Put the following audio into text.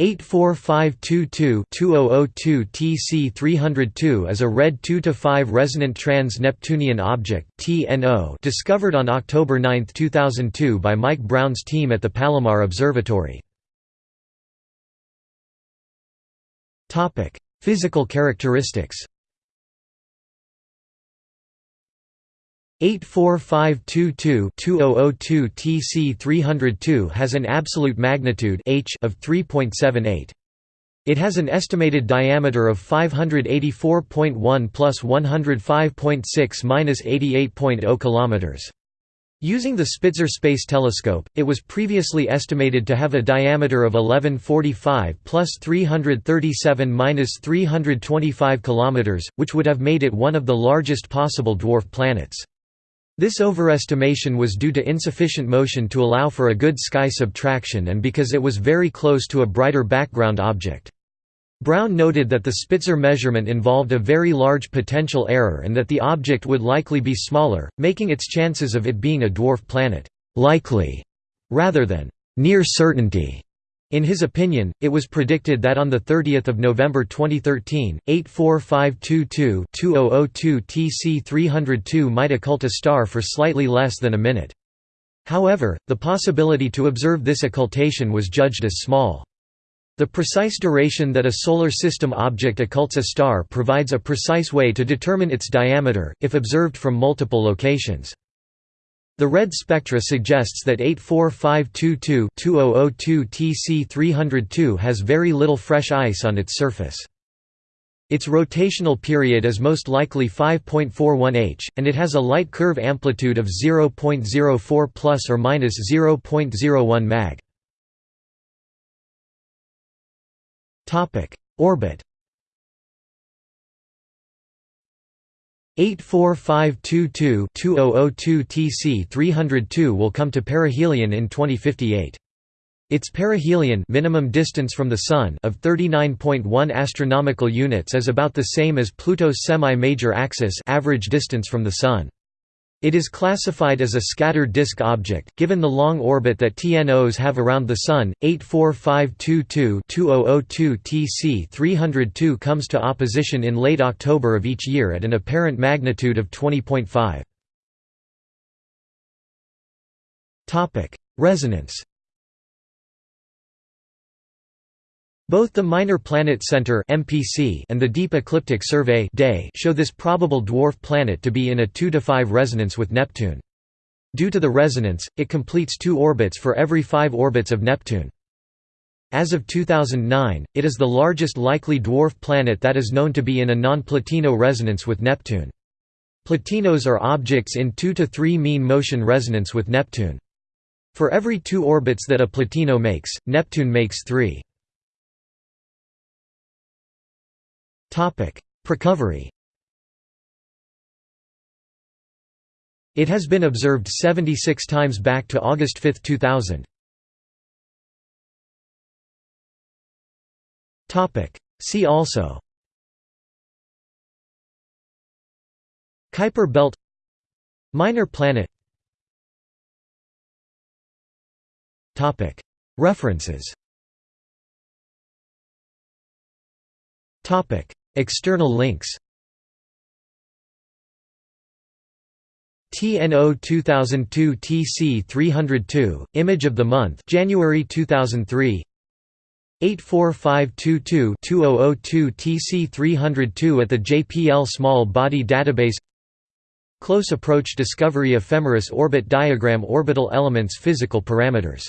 84522-2002 TC302 is a red 2-5 resonant trans-Neptunian object discovered on October 9, 2002 by Mike Brown's team at the Palomar Observatory. Physical characteristics 84522-2002 TC302 has an absolute magnitude h of 3.78. It has an estimated diameter of 584.1 plus 105.6 minus 88.0 kilometers. Using the Spitzer Space Telescope, it was previously estimated to have a diameter of 1145 plus 337 minus 325 kilometers, which would have made it one of the largest possible dwarf planets. This overestimation was due to insufficient motion to allow for a good sky subtraction and because it was very close to a brighter background object. Brown noted that the Spitzer measurement involved a very large potential error and that the object would likely be smaller, making its chances of it being a dwarf planet «likely» rather than «near certainty». In his opinion, it was predicted that on 30 November 2013, 84522-2002 TC302 might occult a star for slightly less than a minute. However, the possibility to observe this occultation was judged as small. The precise duration that a Solar System object occults a star provides a precise way to determine its diameter, if observed from multiple locations. The red spectra suggests that 84522-2002 TC302 has very little fresh ice on its surface. Its rotational period is most likely 5.41 h, and it has a light curve amplitude of 0.04 plus or minus 0.01 mag. Topic: Orbit 84522-2002 TC302 will come to perihelion in 2058. Its perihelion minimum distance from the sun of 39.1 astronomical units is about the same as Pluto's semi-major axis average distance from the sun. It is classified as a scattered disk object, given the long orbit that TNOs have around the Sun. 84522-2002 TC302 comes to opposition in late October of each year at an apparent magnitude of 20.5. Resonance Both the Minor Planet Center (MPC) and the Deep Ecliptic Survey show this probable dwarf planet to be in a 2 to 5 resonance with Neptune. Due to the resonance, it completes two orbits for every 5 orbits of Neptune. As of 2009, it is the largest likely dwarf planet that is known to be in a non-Plutino resonance with Neptune. Plutinos are objects in 2 to 3 mean motion resonance with Neptune. For every two orbits that a Plutino makes, Neptune makes three. Precovery It has been observed 76 times back to August 5, 2000. Topic: See also Kuiper belt Minor planet Topic. References External links TNO 2002 TC 302 Image of the month January 2003 84522-2002 TC 302 at the JPL Small Body Database. Close Approach Discovery Ephemeris Orbit Diagram Orbital Elements Physical parameters